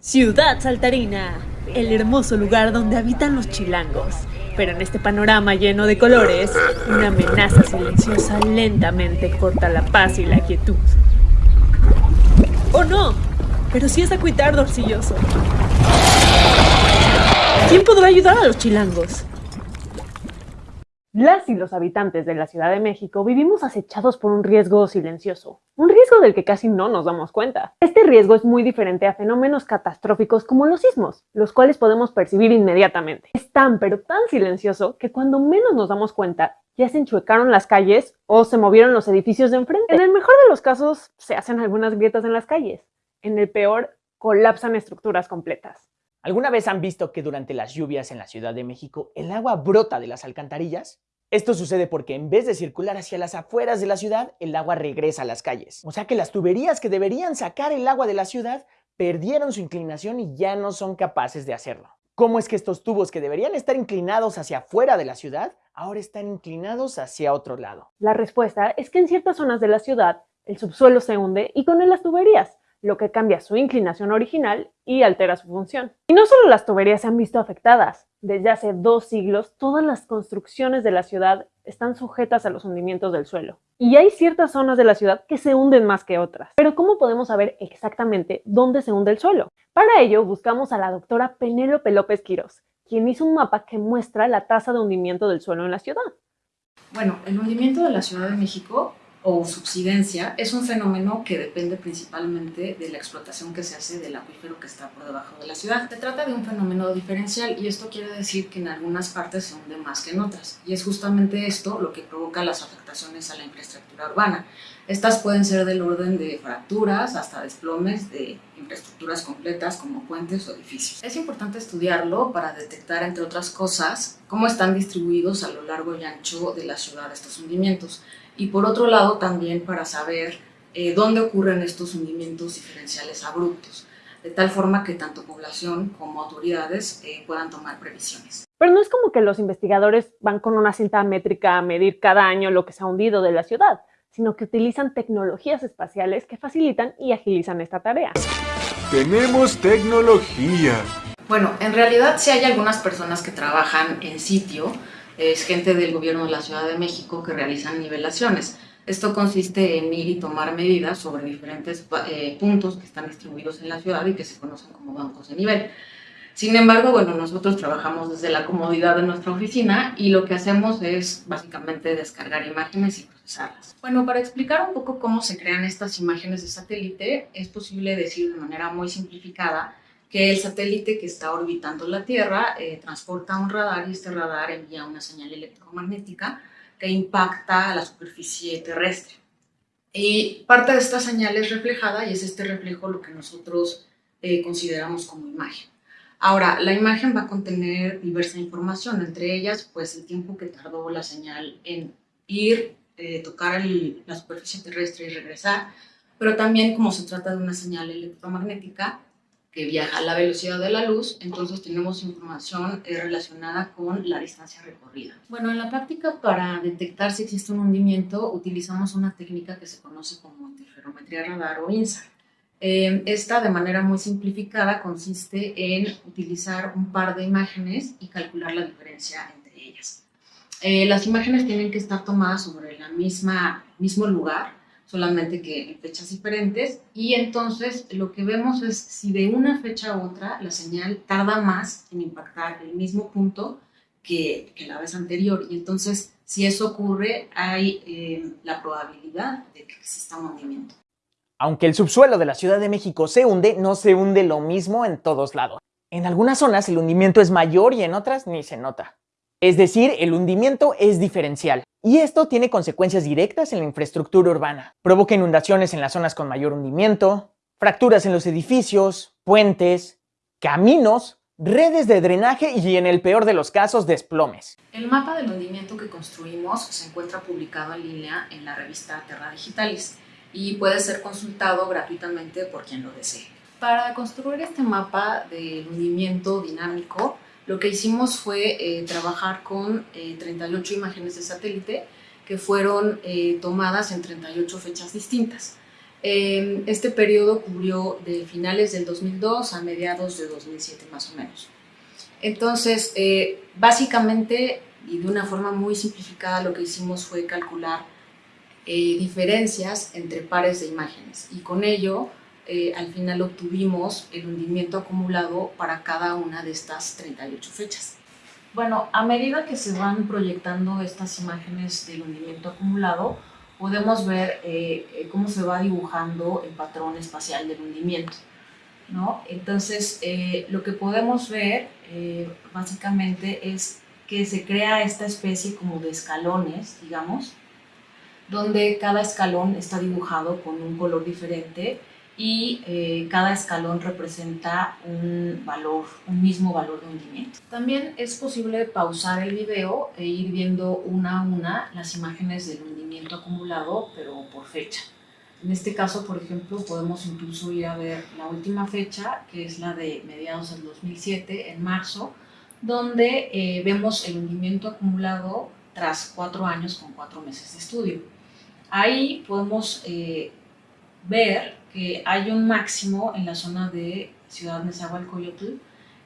Ciudad Saltarina, el hermoso lugar donde habitan los chilangos. Pero en este panorama lleno de colores, una amenaza silenciosa lentamente corta la paz y la quietud. ¡Oh no! Pero sí es acuitar Dorcilloso. ¿Quién podrá ayudar a los chilangos? Las y los habitantes de la Ciudad de México vivimos acechados por un riesgo silencioso, un riesgo del que casi no nos damos cuenta. Este riesgo es muy diferente a fenómenos catastróficos como los sismos, los cuales podemos percibir inmediatamente. Es tan pero tan silencioso que cuando menos nos damos cuenta, ya se enchuecaron las calles o se movieron los edificios de enfrente. En el mejor de los casos, se hacen algunas grietas en las calles. En el peor, colapsan estructuras completas. ¿Alguna vez han visto que durante las lluvias en la Ciudad de México el agua brota de las alcantarillas? Esto sucede porque en vez de circular hacia las afueras de la ciudad, el agua regresa a las calles. O sea que las tuberías que deberían sacar el agua de la ciudad perdieron su inclinación y ya no son capaces de hacerlo. ¿Cómo es que estos tubos que deberían estar inclinados hacia afuera de la ciudad, ahora están inclinados hacia otro lado? La respuesta es que en ciertas zonas de la ciudad el subsuelo se hunde y con él las tuberías, lo que cambia su inclinación original y altera su función. Y no solo las tuberías se han visto afectadas, desde hace dos siglos todas las construcciones de la ciudad están sujetas a los hundimientos del suelo. Y hay ciertas zonas de la ciudad que se hunden más que otras. Pero ¿cómo podemos saber exactamente dónde se hunde el suelo? Para ello buscamos a la doctora Penélope López Quirós, quien hizo un mapa que muestra la tasa de hundimiento del suelo en la ciudad. Bueno, el hundimiento de la Ciudad de México o subsidencia es un fenómeno que depende principalmente de la explotación que se hace del acuífero que está por debajo de la ciudad. Se trata de un fenómeno diferencial y esto quiere decir que en algunas partes se hunde más que en otras y es justamente esto lo que provoca las afectaciones a la infraestructura urbana. Estas pueden ser del orden de fracturas hasta desplomes de infraestructuras completas como puentes o edificios. Es importante estudiarlo para detectar, entre otras cosas, cómo están distribuidos a lo largo y ancho de la ciudad estos hundimientos y por otro lado también para saber eh, dónde ocurren estos hundimientos diferenciales abruptos, de tal forma que tanto población como autoridades eh, puedan tomar previsiones. Pero no es como que los investigadores van con una cinta métrica a medir cada año lo que se ha hundido de la ciudad, sino que utilizan tecnologías espaciales que facilitan y agilizan esta tarea. Tenemos tecnología. Bueno, en realidad sí hay algunas personas que trabajan en sitio, es gente del gobierno de la Ciudad de México que realizan nivelaciones. Esto consiste en ir y tomar medidas sobre diferentes eh, puntos que están distribuidos en la ciudad y que se conocen como bancos de nivel. Sin embargo, bueno, nosotros trabajamos desde la comodidad de nuestra oficina y lo que hacemos es básicamente descargar imágenes y procesarlas. Bueno, para explicar un poco cómo se crean estas imágenes de satélite, es posible decir de manera muy simplificada que el satélite que está orbitando la Tierra eh, transporta un radar y este radar envía una señal electromagnética que impacta a la superficie terrestre. Y parte de esta señal es reflejada y es este reflejo lo que nosotros eh, consideramos como imagen. Ahora, la imagen va a contener diversa información, entre ellas pues el tiempo que tardó la señal en ir, eh, tocar la superficie terrestre y regresar, pero también como se trata de una señal electromagnética, viaja a la velocidad de la luz, entonces tenemos información eh, relacionada con la distancia recorrida. Bueno, en la práctica para detectar si existe un hundimiento utilizamos una técnica que se conoce como interferometría radar o INSAR. Eh, esta, de manera muy simplificada, consiste en utilizar un par de imágenes y calcular la diferencia entre ellas. Eh, las imágenes tienen que estar tomadas sobre el mismo lugar, solamente que en fechas diferentes, y entonces lo que vemos es si de una fecha a otra la señal tarda más en impactar el mismo punto que, la vez anterior, y entonces si eso ocurre hay eh, la probabilidad de que exista un movimiento. Aunque el subsuelo de la Ciudad de México se hunde, no se hunde lo mismo en todos lados. En algunas zonas el hundimiento es mayor y en otras ni se nota. Es decir, el hundimiento es diferencial. Y esto tiene consecuencias directas en la infraestructura urbana. Provoca inundaciones en las zonas con mayor hundimiento, fracturas en los edificios, puentes, caminos, redes de drenaje y en el peor de los casos, desplomes. El mapa del hundimiento que construimos se encuentra publicado en línea en la revista Terra Digitalis y puede ser consultado gratuitamente por quien lo desee. Para construir este mapa del hundimiento dinámico, lo que hicimos fue eh, trabajar con 38 eh, imágenes de satélite que fueron eh, tomadas en 38 fechas distintas. Eh, este periodo cubrió de finales del 2002 a mediados de 2007 más o menos. Entonces, eh, básicamente y de una forma muy simplificada lo que hicimos fue calcular eh, diferencias entre pares de imágenes y con ello eh, al final obtuvimos el hundimiento acumulado para cada una de estas 38 fechas. Bueno, a medida que se van proyectando estas imágenes del hundimiento acumulado, podemos ver eh, cómo se va dibujando el patrón espacial del hundimiento. ¿no? Entonces, lo que podemos ver básicamente es que se crea esta especie como de escalones, digamos, donde cada escalón está dibujado con un color diferente y eh, cada escalón representa un valor, un mismo valor de hundimiento. También es posible pausar el video e ir viendo una a una las imágenes del hundimiento acumulado, pero por fecha. En este caso, por ejemplo, podemos incluso ir a ver la última fecha, que es la de mediados del 2007, en marzo, donde eh, vemos el hundimiento acumulado tras cuatro años con cuatro meses de estudio. Ahí podemos eh, ver que hay un máximo en la zona de Ciudad Nezahualcóyotl,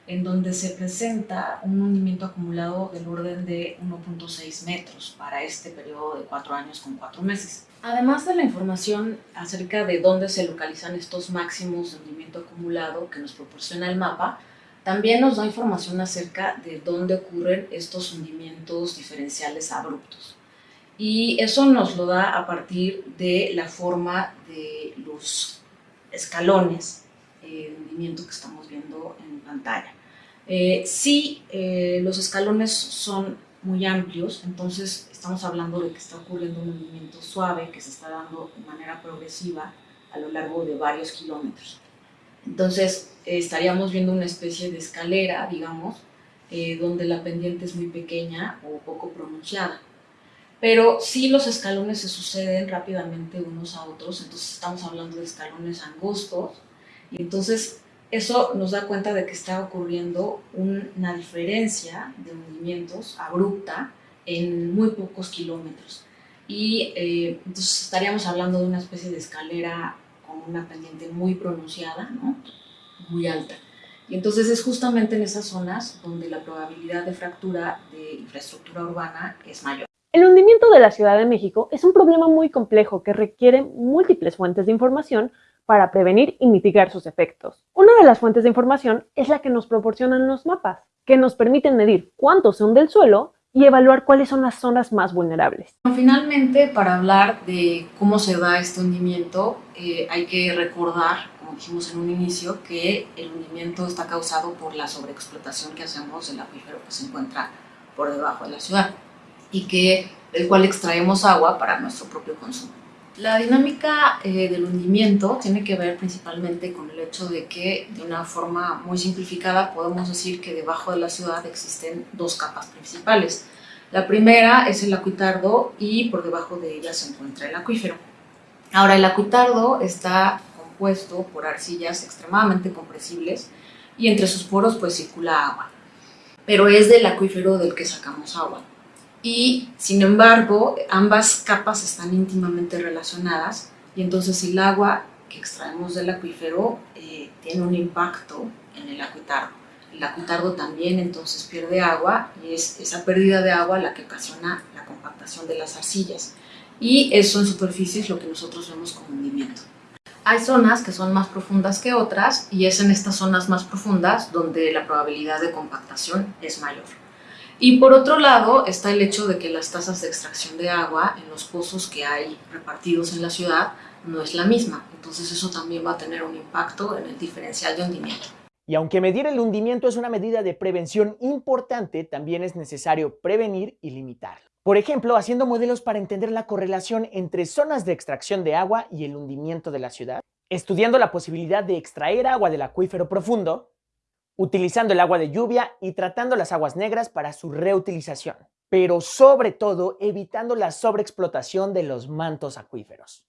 en donde se presenta un hundimiento acumulado del orden de 1.6 metros para este periodo de cuatro años con cuatro meses. Además de la información acerca de dónde se localizan estos máximos de hundimiento acumulado que nos proporciona el mapa, también nos da información acerca de dónde ocurren estos hundimientos diferenciales abruptos. Y eso nos lo da a partir de la forma de los escalones eh, de hundimiento que estamos viendo en pantalla. Eh, si eh, los escalones son muy amplios, entonces estamos hablando de que está ocurriendo un hundimiento suave que se está dando de manera progresiva a lo largo de varios kilómetros. Entonces estaríamos viendo una especie de escalera, digamos, eh, donde la pendiente es muy pequeña o poco pronunciada. Pero si los escalones se suceden rápidamente unos a otros, entonces estamos hablando de escalones angostos, y entonces eso nos da cuenta de que está ocurriendo una diferencia de hundimientos abrupta en muy pocos kilómetros. Y eh, entonces estaríamos hablando de una especie de escalera una pendiente muy pronunciada, ¿no? muy alta. Y entonces es justamente en esas zonas donde la probabilidad de fractura de infraestructura urbana es mayor. El hundimiento de la Ciudad de México es un problema muy complejo que requiere múltiples fuentes de información para prevenir y mitigar sus efectos. Una de las fuentes de información es la que nos proporcionan los mapas, que nos permiten medir cuánto se hunde el suelo y evaluar cuáles son las zonas más vulnerables. Finalmente, para hablar de cómo se da este hundimiento, eh, hay que recordar, como dijimos en un inicio, que el hundimiento está causado por la sobreexplotación que hacemos del acuífero que se encuentra por debajo de la ciudad y que, del cual extraemos agua para nuestro propio consumo. La dinámica eh, del hundimiento tiene que ver principalmente con el hecho de que, de una forma muy simplificada, podemos decir que debajo de la ciudad existen dos capas principales. La primera es el acuitardo y por debajo de ella se encuentra el acuífero. Ahora, el acuitardo está compuesto por arcillas extremadamente compresibles y entre sus poros pues circula agua, pero es del acuífero del que sacamos agua y sin embargo ambas capas están íntimamente relacionadas y entonces el agua que extraemos del acuífero eh, tiene un impacto en el acuitardo. El acuitardo también entonces pierde agua y es esa pérdida de agua la que ocasiona la compactación de las arcillas y eso en superficie es lo que nosotros vemos como hundimiento. Hay zonas que son más profundas que otras y es en estas zonas más profundas donde la probabilidad de compactación es mayor. Y por otro lado está el hecho de que las tasas de extracción de agua en los pozos que hay repartidos en la ciudad no es la misma. Entonces eso también va a tener un impacto en el diferencial de hundimiento. Y aunque medir el hundimiento es una medida de prevención importante, también es necesario prevenir y limitarlo. Por ejemplo, haciendo modelos para entender la correlación entre zonas de extracción de agua y el hundimiento de la ciudad, estudiando la posibilidad de extraer agua del acuífero profundo, utilizando el agua de lluvia y tratando las aguas negras para su reutilización, pero sobre todo evitando la sobreexplotación de los mantos acuíferos.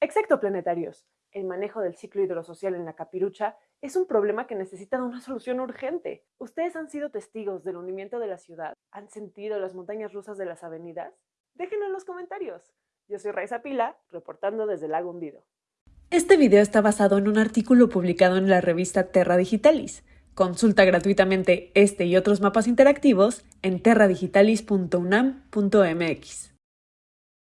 Exacto, planetarios. El manejo del ciclo hidrosocial en la capirucha es un problema que necesita una solución urgente. ¿Ustedes han sido testigos del hundimiento de la ciudad? ¿Han sentido las montañas rusas de las avenidas? Déjenlo en los comentarios. Yo soy Raiza Pila, reportando desde el lago hundido. Este video está basado en un artículo publicado en la revista Terra Digitalis. Consulta gratuitamente este y otros mapas interactivos en terradigitalis.unam.mx.